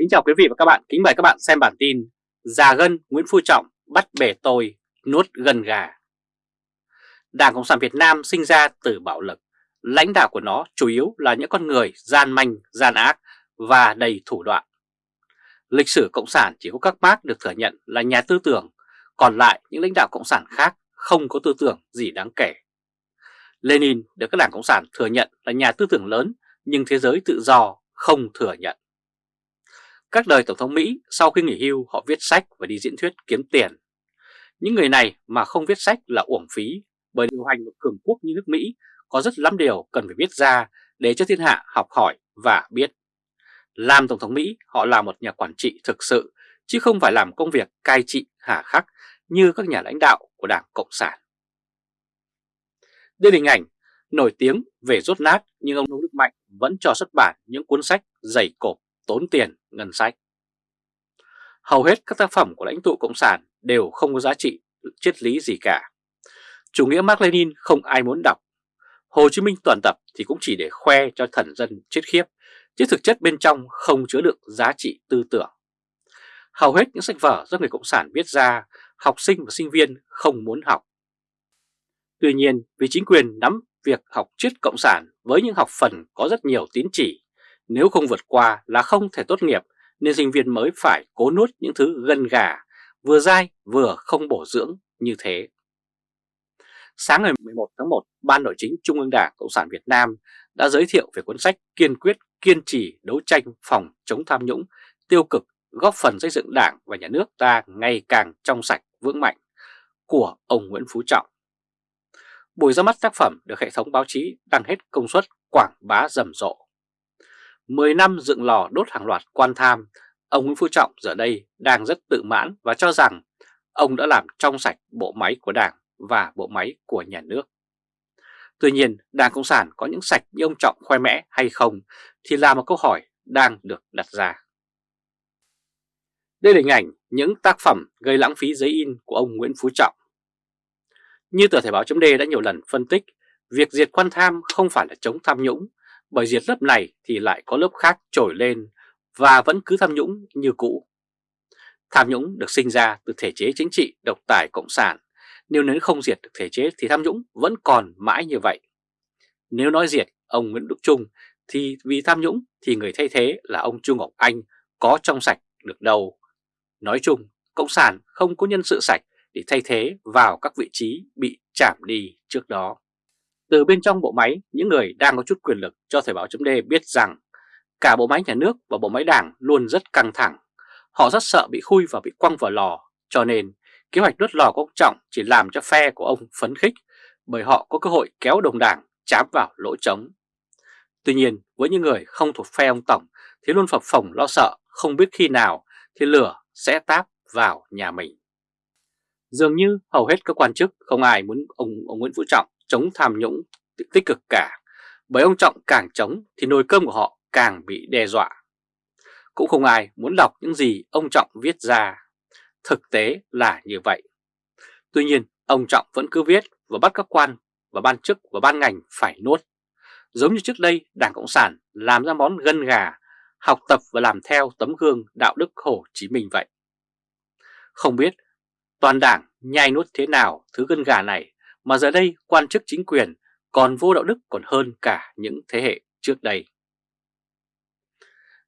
Kính chào quý vị và các bạn, kính mời các bạn xem bản tin Già gân Nguyễn Phú Trọng bắt bể tôi, nuốt gần gà. Đảng Cộng sản Việt Nam sinh ra từ bạo lực. Lãnh đạo của nó chủ yếu là những con người gian manh, gian ác và đầy thủ đoạn. Lịch sử Cộng sản chỉ có các bác được thừa nhận là nhà tư tưởng Còn lại những lãnh đạo Cộng sản khác không có tư tưởng gì đáng kể. Lenin được các đảng Cộng sản thừa nhận là nhà tư tưởng lớn nhưng thế giới tự do không thừa nhận các đời Tổng thống Mỹ sau khi nghỉ hưu, họ viết sách và đi diễn thuyết kiếm tiền. Những người này mà không viết sách là uổng phí, bởi điều hành một cường quốc như nước Mỹ có rất lắm điều cần phải viết ra để cho thiên hạ học hỏi và biết. Làm Tổng thống Mỹ, họ là một nhà quản trị thực sự, chứ không phải làm công việc cai trị hà khắc như các nhà lãnh đạo của Đảng Cộng sản. Đây là hình ảnh nổi tiếng về rốt nát nhưng ông Nông Đức Mạnh vẫn cho xuất bản những cuốn sách dày cộp tốn tiền ngân sách. Hầu hết các tác phẩm của lãnh tụ Cộng sản đều không có giá trị triết lý gì cả. Chủ nghĩa Mark Lenin không ai muốn đọc. Hồ Chí Minh toàn tập thì cũng chỉ để khoe cho thần dân chết khiếp, chứ thực chất bên trong không chứa đựng giá trị tư tưởng. Hầu hết những sách vở do người Cộng sản viết ra, học sinh và sinh viên không muốn học. Tuy nhiên, vì chính quyền nắm việc học triết Cộng sản với những học phần có rất nhiều tín chỉ, nếu không vượt qua là không thể tốt nghiệp nên sinh viên mới phải cố nuốt những thứ gân gà, vừa dai vừa không bổ dưỡng như thế. Sáng ngày 11 tháng 1, Ban Nội chính Trung ương Đảng Cộng sản Việt Nam đã giới thiệu về cuốn sách kiên quyết kiên trì đấu tranh phòng chống tham nhũng, tiêu cực, góp phần xây dựng Đảng và Nhà nước ta ngày càng trong sạch, vững mạnh của ông Nguyễn Phú Trọng. Buổi ra mắt tác phẩm được hệ thống báo chí đăng hết công suất quảng bá rầm rộ. 10 năm dựng lò đốt hàng loạt quan tham, ông Nguyễn Phú Trọng giờ đây đang rất tự mãn và cho rằng ông đã làm trong sạch bộ máy của Đảng và bộ máy của nhà nước. Tuy nhiên, Đảng Cộng sản có những sạch như ông Trọng khoe mẽ hay không thì là một câu hỏi đang được đặt ra. Đây là hình ảnh những tác phẩm gây lãng phí giấy in của ông Nguyễn Phú Trọng. Như tờ Thể báo chấm đã nhiều lần phân tích, việc diệt quan tham không phải là chống tham nhũng bởi diệt lớp này thì lại có lớp khác trồi lên và vẫn cứ tham nhũng như cũ. Tham nhũng được sinh ra từ thể chế chính trị độc tài cộng sản, nếu nếu không diệt được thể chế thì tham nhũng vẫn còn mãi như vậy. Nếu nói diệt ông Nguyễn Đức Trung thì vì tham nhũng thì người thay thế là ông Trung Ngọc Anh có trong sạch được đâu. Nói chung, Cộng sản không có nhân sự sạch để thay thế vào các vị trí bị chạm đi trước đó. Từ bên trong bộ máy, những người đang có chút quyền lực cho Thời báo chấm biết rằng cả bộ máy nhà nước và bộ máy đảng luôn rất căng thẳng. Họ rất sợ bị khui và bị quăng vào lò, cho nên kế hoạch đốt lò của ông Trọng chỉ làm cho phe của ông phấn khích bởi họ có cơ hội kéo đồng đảng chám vào lỗ trống. Tuy nhiên, với những người không thuộc phe ông Tổng thì luôn phập phồng lo sợ không biết khi nào thì lửa sẽ táp vào nhà mình. Dường như hầu hết các quan chức không ai muốn ông, ông Nguyễn Phú Trọng chống tham nhũng tích cực cả, bởi ông Trọng càng chống thì nồi cơm của họ càng bị đe dọa. Cũng không ai muốn đọc những gì ông Trọng viết ra. Thực tế là như vậy. Tuy nhiên, ông Trọng vẫn cứ viết và bắt các quan và ban chức và ban ngành phải nuốt. Giống như trước đây Đảng Cộng sản làm ra món gân gà, học tập và làm theo tấm gương đạo đức Hồ Chí Minh vậy. Không biết toàn đảng nhai nuốt thế nào thứ gân gà này mà giờ đây quan chức chính quyền còn vô đạo đức còn hơn cả những thế hệ trước đây.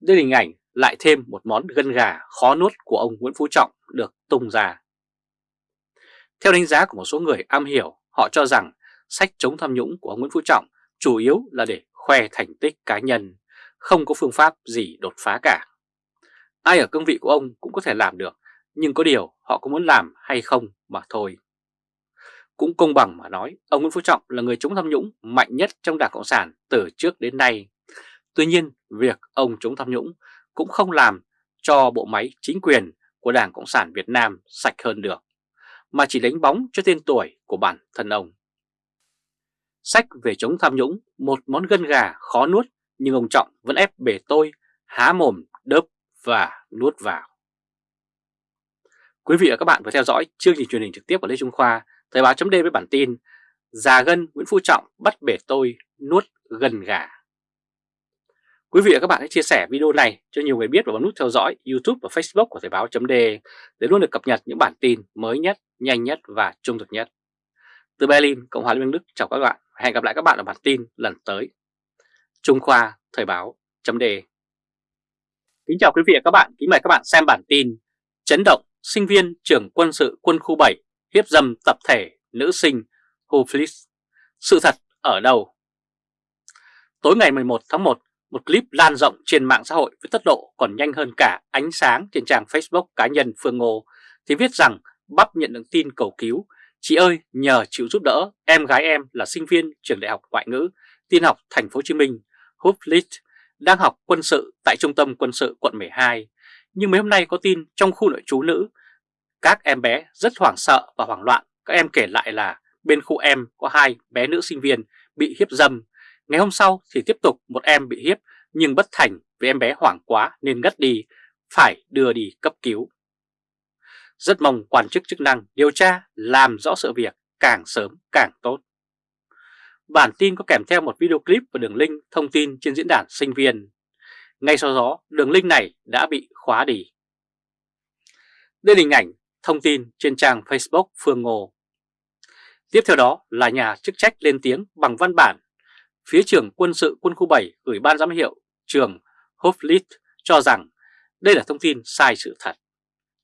Đây là hình ảnh lại thêm một món gân gà khó nuốt của ông Nguyễn Phú Trọng được tung ra. Theo đánh giá của một số người am hiểu, họ cho rằng sách chống tham nhũng của ông Nguyễn Phú Trọng chủ yếu là để khoe thành tích cá nhân, không có phương pháp gì đột phá cả. Ai ở cương vị của ông cũng có thể làm được, nhưng có điều họ có muốn làm hay không mà thôi. Cũng công bằng mà nói, ông Nguyễn Phú Trọng là người chống tham nhũng mạnh nhất trong Đảng Cộng sản từ trước đến nay. Tuy nhiên, việc ông chống tham nhũng cũng không làm cho bộ máy chính quyền của Đảng Cộng sản Việt Nam sạch hơn được, mà chỉ đánh bóng cho tên tuổi của bản thân ông. Sách về chống tham nhũng, một món gân gà khó nuốt nhưng ông Trọng vẫn ép bể tôi, há mồm, đớp và nuốt vào. Quý vị và các bạn vừa theo dõi chương trình truyền hình trực tiếp của Lê Trung Khoa Thời báo chấm với bản tin Già gân Nguyễn Phú Trọng bắt bể tôi nuốt gần gà Quý vị và các bạn hãy chia sẻ video này cho nhiều người biết và bấm nút theo dõi YouTube và Facebook của Thời báo .de để luôn được cập nhật những bản tin mới nhất, nhanh nhất và trung thực nhất. Từ Berlin, Cộng hòa Liên bang Đức chào các bạn. Hẹn gặp lại các bạn ở bản tin lần tới. Trung Khoa Thời báo .de Kính chào quý vị và các bạn, kính mời các bạn xem bản tin Chấn động sinh viên trường quân sự quân khu 7 hiếp dâm tập thể nữ sinh Huflis. Sự thật ở đâu? Tối ngày 11 tháng 1, một clip lan rộng trên mạng xã hội với tốc độ còn nhanh hơn cả ánh sáng trên trang Facebook cá nhân Phương Ngô thì viết rằng bắp nhận được tin cầu cứu. Chị ơi, nhờ chịu giúp đỡ, em gái em là sinh viên trường đại học ngoại ngữ, tin học thành phố Hồ Chí Minh, Huflit, đang học quân sự tại trung tâm quân sự quận 12. Nhưng mấy hôm nay có tin trong khu nội trú nữ, các em bé rất hoảng sợ và hoảng loạn. Các em kể lại là bên khu em có hai bé nữ sinh viên bị hiếp dâm Ngày hôm sau thì tiếp tục một em bị hiếp nhưng bất thành vì em bé hoảng quá nên ngất đi, phải đưa đi cấp cứu. Rất mong quan chức chức năng điều tra làm rõ sự việc càng sớm càng tốt. Bản tin có kèm theo một video clip và đường link thông tin trên diễn đàn sinh viên. Ngay sau đó, đường link này đã bị khóa đi. Đây là hình ảnh thông tin trên trang Facebook Phương Ngô. Tiếp theo đó là nhà chức trách lên tiếng bằng văn bản phía trưởng quân sự quân khu 7 gửi ban giám hiệu trường Hoflit cho rằng đây là thông tin sai sự thật.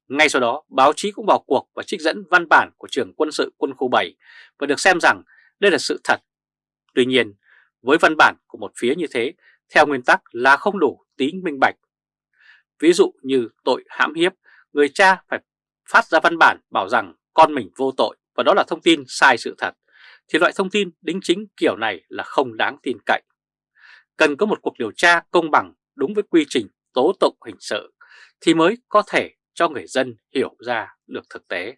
Ngay sau đó, báo chí cũng vào cuộc và trích dẫn văn bản của trưởng quân sự quân khu 7 và được xem rằng đây là sự thật. Tuy nhiên, với văn bản của một phía như thế, theo nguyên tắc là không đủ tính minh bạch. Ví dụ như tội hãm hiếp, người cha phải phát ra văn bản bảo rằng con mình vô tội, và đó là thông tin sai sự thật thì loại thông tin đính chính kiểu này là không đáng tin cậy. Cần có một cuộc điều tra công bằng, đúng với quy trình, tố tụng hình sự, thì mới có thể cho người dân hiểu ra được thực tế.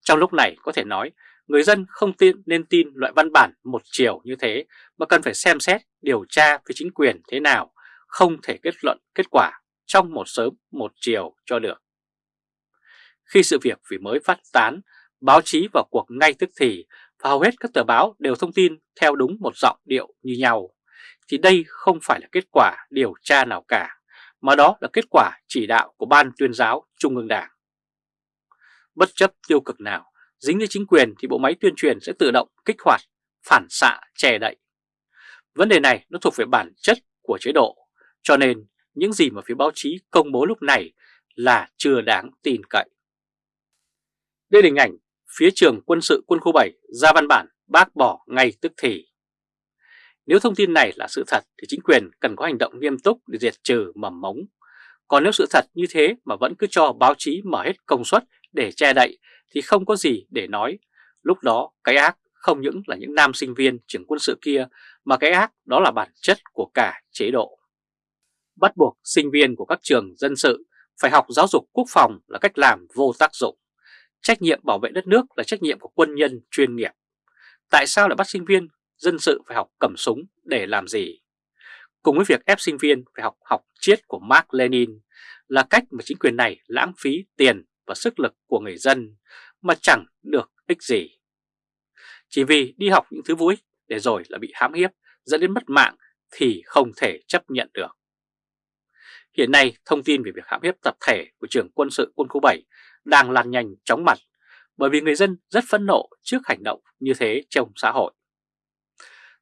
Trong lúc này, có thể nói, người dân không tin, nên tin loại văn bản một chiều như thế, mà cần phải xem xét, điều tra với chính quyền thế nào, không thể kết luận kết quả trong một sớm một chiều cho được. Khi sự việc vì mới phát tán, báo chí vào cuộc ngay tức thì và hầu hết các tờ báo đều thông tin theo đúng một giọng điệu như nhau, thì đây không phải là kết quả điều tra nào cả, mà đó là kết quả chỉ đạo của Ban tuyên giáo Trung ương Đảng. Bất chấp tiêu cực nào, dính đến chính quyền thì bộ máy tuyên truyền sẽ tự động kích hoạt, phản xạ, che đậy. Vấn đề này nó thuộc về bản chất của chế độ, cho nên những gì mà phía báo chí công bố lúc này là chưa đáng tin cậy. Đây là hình ảnh phía trường quân sự quân khu 7 ra văn bản bác bỏ ngay tức thì. Nếu thông tin này là sự thật thì chính quyền cần có hành động nghiêm túc để diệt trừ mầm mống. Còn nếu sự thật như thế mà vẫn cứ cho báo chí mở hết công suất để che đậy thì không có gì để nói. Lúc đó, cái ác không những là những nam sinh viên trường quân sự kia, mà cái ác đó là bản chất của cả chế độ. Bắt buộc sinh viên của các trường dân sự phải học giáo dục quốc phòng là cách làm vô tác dụng. Trách nhiệm bảo vệ đất nước là trách nhiệm của quân nhân chuyên nghiệp. Tại sao lại bắt sinh viên dân sự phải học cầm súng để làm gì? Cùng với việc ép sinh viên phải học học triết của Mark Lenin là cách mà chính quyền này lãng phí tiền và sức lực của người dân mà chẳng được ích gì. Chỉ vì đi học những thứ vô ích để rồi là bị hãm hiếp dẫn đến mất mạng thì không thể chấp nhận được. Hiện nay, thông tin về việc hãm hiếp tập thể của trưởng quân sự quân khu 7 đang lan nhanh chóng mặt bởi vì người dân rất phẫn nộ trước hành động như thế trong xã hội.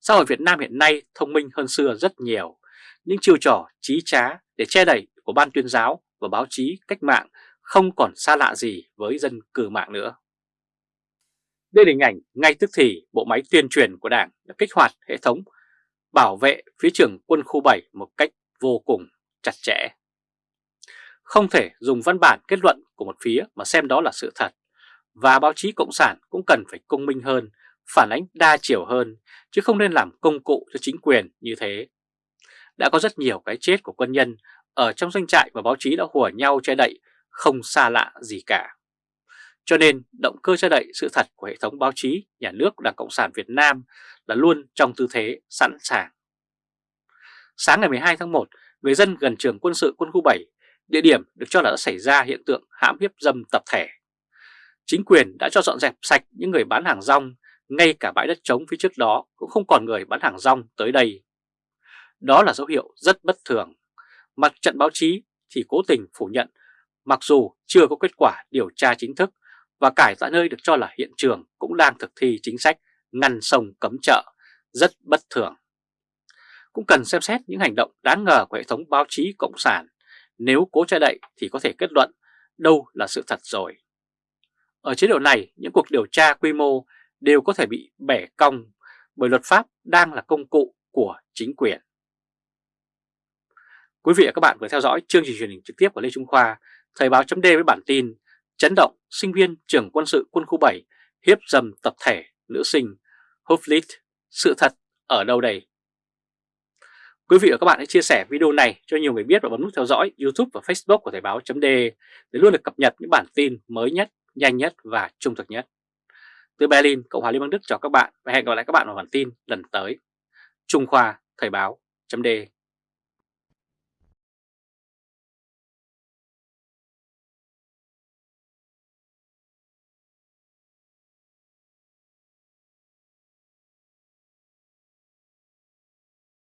Xã hội Việt Nam hiện nay thông minh hơn xưa rất nhiều, những chiêu trò trí trá để che đẩy của ban tuyên giáo và báo chí cách mạng không còn xa lạ gì với dân cử mạng nữa. Đây là hình ảnh ngay tức thì bộ máy tuyên truyền của Đảng đã kích hoạt hệ thống bảo vệ phía trưởng quân khu 7 một cách vô cùng chặt chẽ. Không thể dùng văn bản kết luận của một phía mà xem đó là sự thật, và báo chí Cộng sản cũng cần phải công minh hơn, phản ánh đa chiều hơn, chứ không nên làm công cụ cho chính quyền như thế. Đã có rất nhiều cái chết của quân nhân ở trong doanh trại và báo chí đã hùa nhau che đậy, không xa lạ gì cả. Cho nên động cơ che đậy sự thật của hệ thống báo chí nhà nước Đảng Cộng sản Việt Nam là luôn trong tư thế sẵn sàng. Sáng ngày 12 tháng 1, người dân gần trường quân sự quân khu 7 địa điểm được cho là đã xảy ra hiện tượng hãm hiếp dâm tập thể. Chính quyền đã cho dọn dẹp sạch những người bán hàng rong, ngay cả bãi đất trống phía trước đó cũng không còn người bán hàng rong tới đây. Đó là dấu hiệu rất bất thường. Mặt trận báo chí thì cố tình phủ nhận mặc dù chưa có kết quả điều tra chính thức và cải tại nơi được cho là hiện trường cũng đang thực thi chính sách ngăn sông cấm chợ, rất bất thường. Cũng cần xem xét những hành động đáng ngờ của hệ thống báo chí Cộng sản, nếu cố che đậy thì có thể kết luận đâu là sự thật rồi. Ở chế độ này, những cuộc điều tra quy mô đều có thể bị bẻ cong bởi luật pháp đang là công cụ của chính quyền. Quý vị và các bạn vừa theo dõi chương trình truyền hình trực tiếp của Lê Trung Khoa, Thời báo chấm với bản tin Chấn động sinh viên trưởng quân sự quân khu 7 hiếp dầm tập thể nữ sinh Hoflit, sự thật ở đâu đây? Quý vị và các bạn hãy chia sẻ video này cho nhiều người biết và bấm nút theo dõi YouTube và Facebook của Thời báo .de để luôn được cập nhật những bản tin mới nhất, nhanh nhất và trung thực nhất. Từ Berlin, Cộng hòa Liên bang Đức chào các bạn và hẹn gặp lại các bạn vào bản tin lần tới. Trung Khoa Thời báo .de.